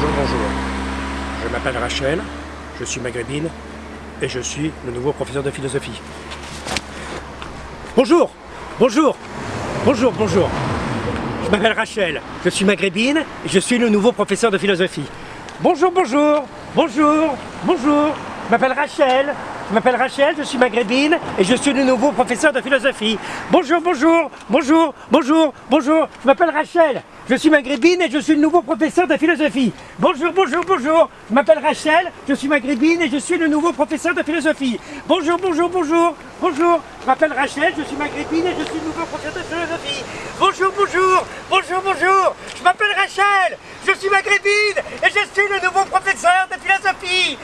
Je m'appelle Rachel, je suis maghrébine et je suis le nouveau professeur de philosophie. Bonjour Bonjour Bonjour, bonjour Je m'appelle Rachel, je suis maghrébine et je suis le nouveau professeur de philosophie. Bonjour, bonjour Bonjour Bonjour Je m'appelle Rachel, je m'appelle Rachel, je suis maghrébine et je suis le nouveau professeur de philosophie. Bonjour, bonjour, bonjour, bonjour, bonjour, je m'appelle Rachel, je suis maghrébine et je suis le nouveau professeur de philosophie. Bonjour, bonjour, bonjour, je m'appelle Rachel, je suis maghrébine et je suis le nouveau professeur de philosophie. Bonjour, bonjour, bonjour, bonjour, je m'appelle Rachel, je suis maghrébine et je suis le nouveau professeur de philosophie. Bonjour, bonjour, bonjour, bonjour, je m'appelle Rachel, je suis maghrébine et je suis nouveau de philosophie.